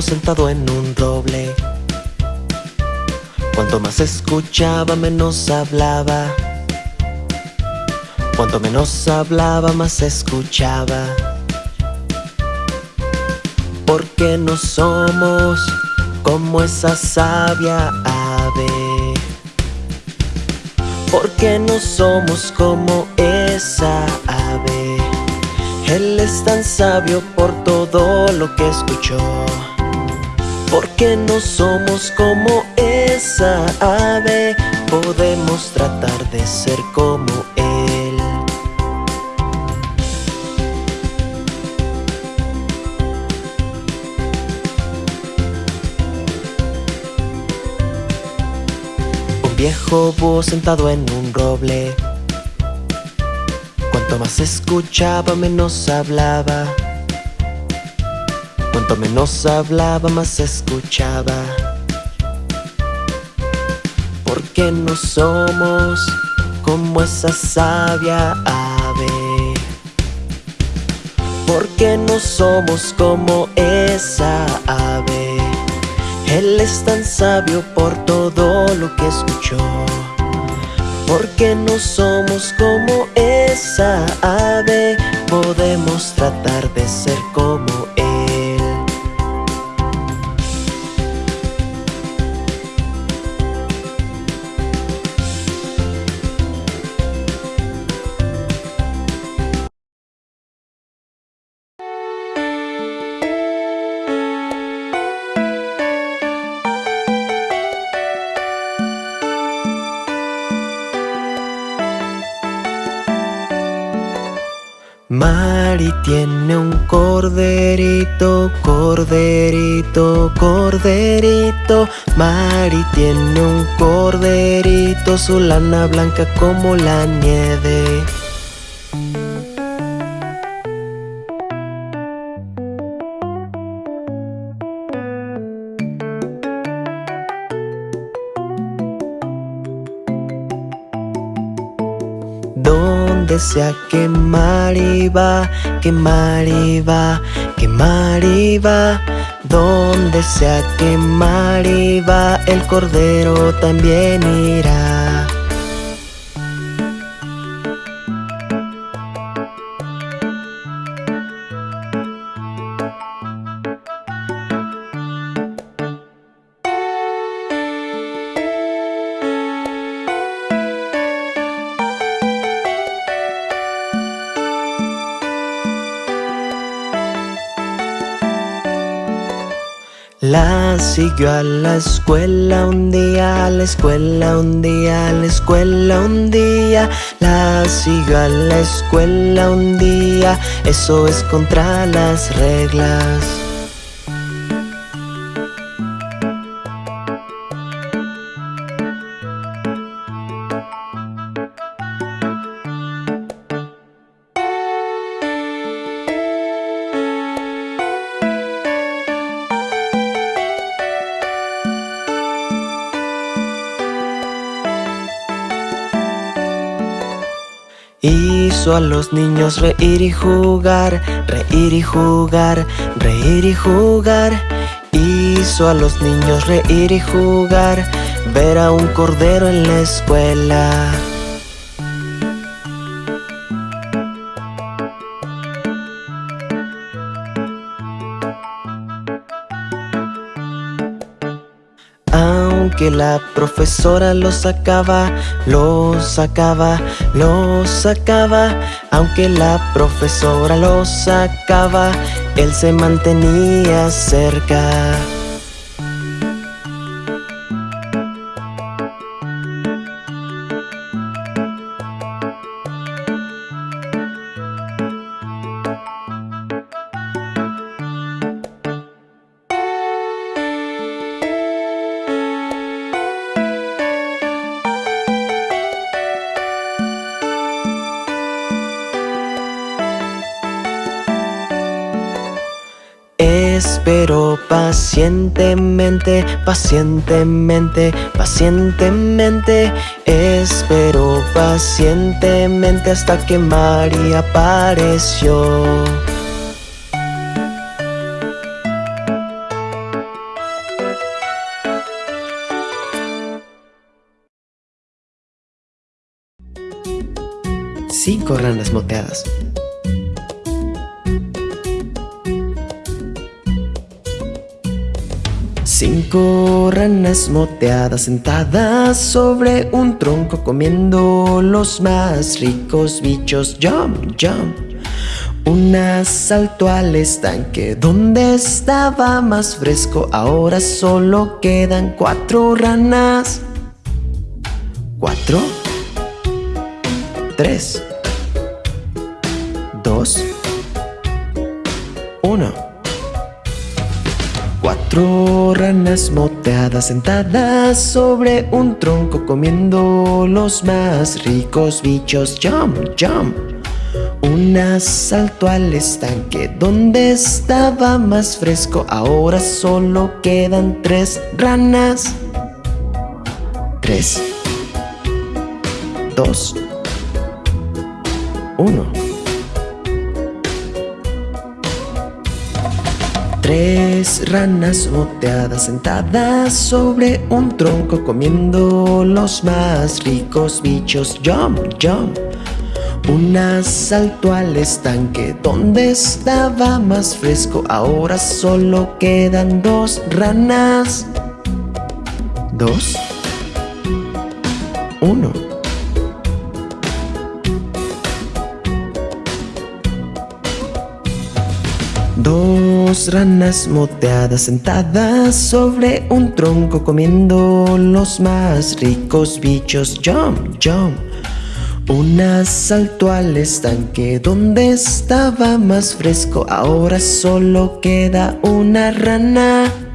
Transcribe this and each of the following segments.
sentado en un roble. Cuanto más escuchaba, menos hablaba. Cuanto menos hablaba, más escuchaba. Porque no somos como esa sabia ave. Porque no somos como esa ave Él es tan sabio por todo lo que escuchó. Porque no somos como esa ave Podemos tratar de ser como Él. Un viejo búho sentado en un roble Cuanto más escuchaba, menos hablaba. Cuanto menos hablaba, más escuchaba. Porque no somos como esa sabia ave. Porque no somos como esa ave. Él es tan sabio por todo lo que escuchó porque no somos como esa ave. Podemos tratar de ser como Él Mari tiene un corderito, corderito, corderito. Mari tiene un corderito, su lana blanca como la nieve Donde sea que Mari va, que Mari va, que Mari va Donde sea que Mari va, el cordero también irá La siguió a la escuela un día, a la escuela un día, a la escuela un día La siguió a la escuela un día, eso es contra las reglas Hizo a los niños reír y jugar, reír y jugar, reír y jugar. Hizo a los niños reír y jugar, ver a un cordero en la escuela Aunque la profesora lo sacaba, lo sacaba, lo sacaba. Aunque la profesora lo sacaba, él se mantenía cerca espero pacientemente, pacientemente, pacientemente Espero pacientemente hasta que María apareció. Cinco ranas moteadas. Cinco ranas moteadas sentadas sobre un tronco comiendo los más ricos bichos. Jump, jump. Una saltó al estanque donde estaba más fresco. Ahora solo quedan cuatro ranas. Cuatro. Tres. Dos. Uno. Cuatro ranas moteadas sentadas sobre un tronco comiendo los más ricos bichos. Jump, jump. Una saltó al estanque donde estaba más fresco. Ahora solo quedan tres ranas. Tres. Dos. Uno. Tres ranas moteadas sentadas sobre un tronco comiendo los más ricos bichos. Jump, jump. Una saltó al estanque donde estaba más fresco. Ahora solo quedan dos ranas. Dos. Uno. Dos ranas moteadas sentadas sobre un tronco comiendo los más ricos bichos. Jump, jump. Una saltó al estanque donde estaba más fresco. Ahora solo queda una rana.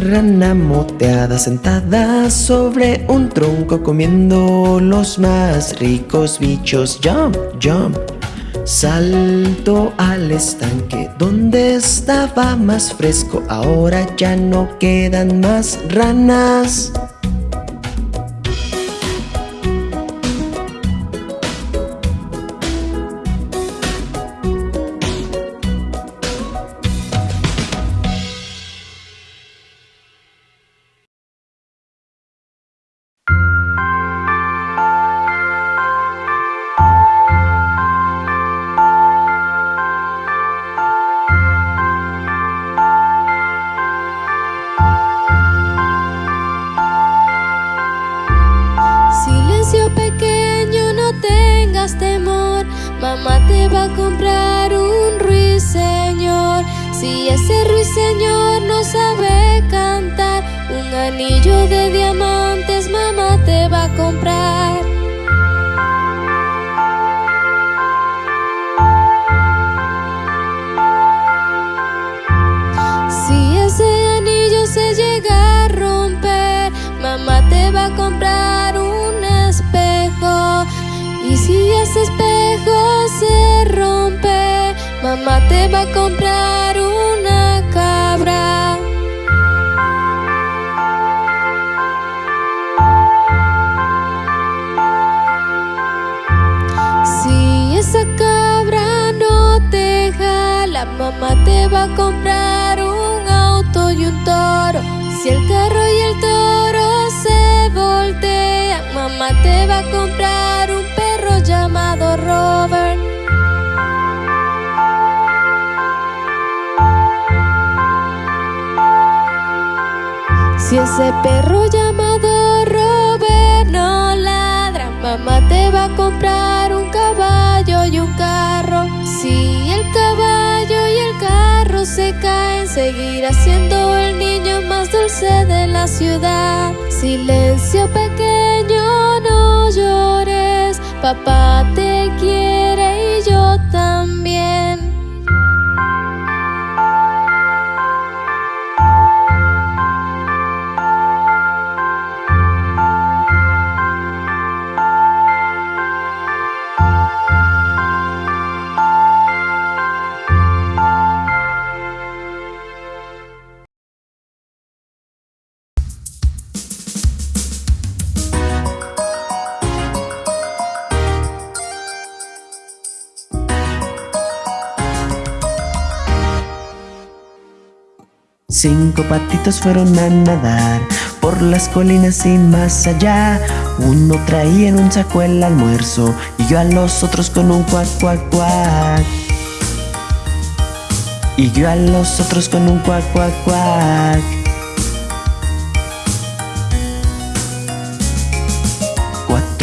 Rana moteada sentada sobre un tronco comiendo los más ricos bichos. Jump, jump. Salto al estanque donde estaba más fresco. Ahora ya no quedan más ranas. Si ese ruiseñor no sabe cantar, un anillo de diamantes mamá te va a comprar. Si ese anillo se llega a romper, mamá te va a comprar un espejo. Y si ese espejo se rompe, mamá te va a comprar mamá te va a comprar un auto y un toro. Si el carro y el toro se voltean, mamá te va a comprar un perro llamado Robert. Si ese perro llamado Robert no ladra, mamá te va a comprar en seguir haciendo el niño más dulce de la ciudad. Silencio pequeño, no llores, papá te quiere y yo también. Cinco patitos fueron a nadar por las colinas y más allá. Uno traía en un saco el almuerzo y yo a los otros con un cuac, cuac, cuac. Y yo a los otros con un cuac, cuac, cuac.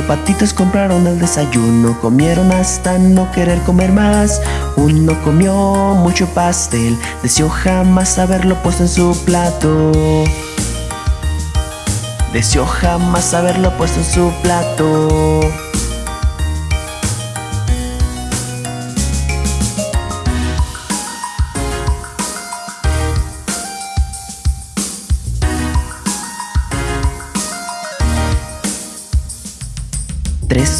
Cuatro patitos compraron el desayuno, comieron hasta no querer comer más. Uno comió mucho pastel, deseó jamás haberlo puesto en su plato. Deseó jamás haberlo puesto en su plato.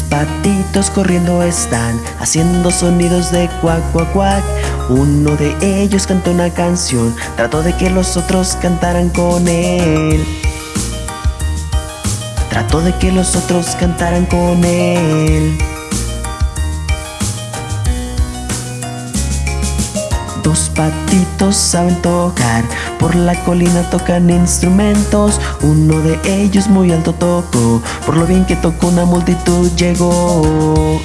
Patitos corriendo están, haciendo sonidos de cuac, cuac, cuac. Uno de ellos cantó una canción, trató de que los otros cantaran con él. Trató de que los otros cantaran con él. Dos patitos saben tocar, por la colina tocan instrumentos. Uno de ellos muy alto tocó, por lo bien que tocó una multitud llegó.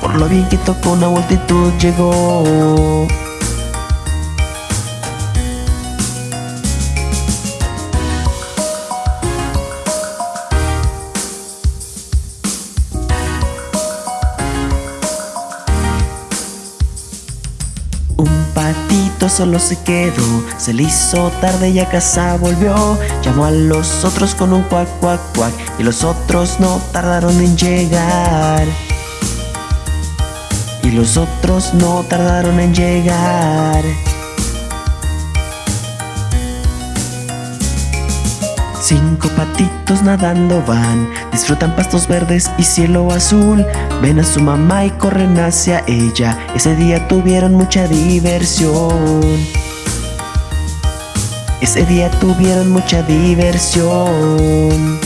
Por lo bien que tocó una multitud llegó. Solo se quedó, se le hizo tarde y a casa volvió. Llamó a los otros con un cuac, cuac, cuac, y los otros no tardaron en llegar. Y los otros no tardaron en llegar. Cinco patitos nadando van, disfrutan pastos verdes y cielo azul. Ven a su mamá y corren hacia ella. Ese día tuvieron mucha diversión. Ese día tuvieron mucha diversión.